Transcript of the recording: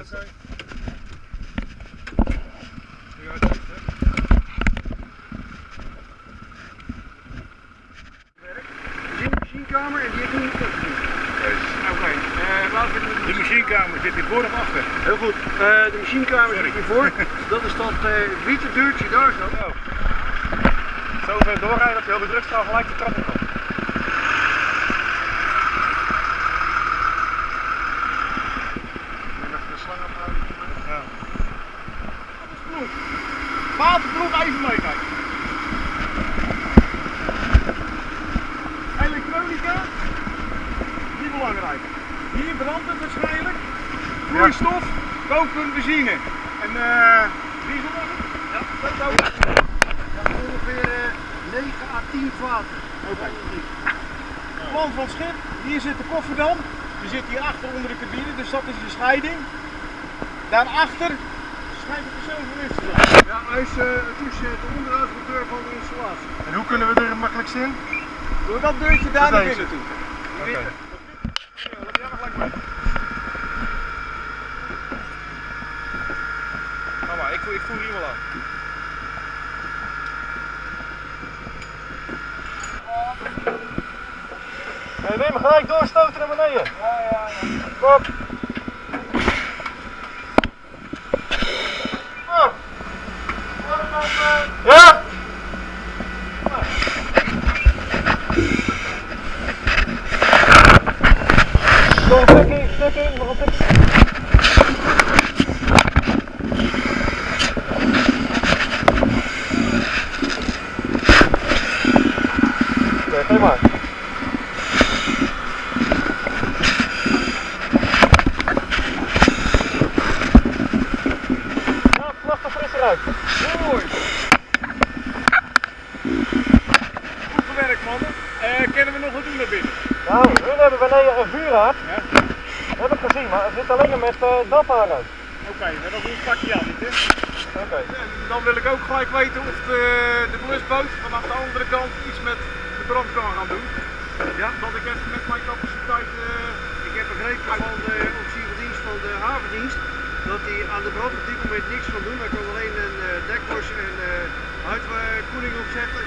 Machinekamer en die niet. Oké, De machinekamer zit hier voor of achter? Heel goed. Eh, de machinekamer zit hiervoor. Dat is dat eh, witte deurtje daar zo. Oh. Zo ver doorrijden dat de hele drugsstraal gelijk de trap op komt. Ja. Waterproef even meekijken. Elektronica, niet belangrijk. Hier brandt het waarschijnlijk. Vloeistof, koken, benzine. En eh diesel was het? Ja, dat zo. ongeveer 9 à 10 vaten. Plan van het schip, hier zit de kofferdam. Die zit hier achter onder de cabine, dus dat is de scheiding. Daarachter schijnt de persoonsverwisser. Ja, hij is uh, de onderhoudsmonteur van de installatie. En hoe kunnen we er makkelijkst in? Door dat deurtje daar naar binnen toe. Oké. Ga maar, ik voer, ik voer hier wel aan. Nee, neem hem gelijk doorstoten naar beneden. Ja, ja, ja. Kom. Ja? Nog een stukje, stukje, nog een stukje. Maar. Ja, vlag er fris eruit. Mooi. Goed gewerkt mannen. Eh, kennen we nog wat doen naar binnen? Nou, hun hebben beneden een vuurhaard. Ja? Heb maar het zit alleen maar met uh, dapharen. Oké, dat is ons pakje aan niet hè? Oké. En dan wil ik ook gelijk weten of de, de blusboot vanaf de andere kant iets met de brand kan gaan doen. Ja, dat ik even met mijn capaciteit... eh, ik heb begrepen van de officierdienst van de havendienst dat hij aan de brand op dit moment niks kan doen. Hij kan alleen een uh, dekbos en uh, huidkoeling opzetten.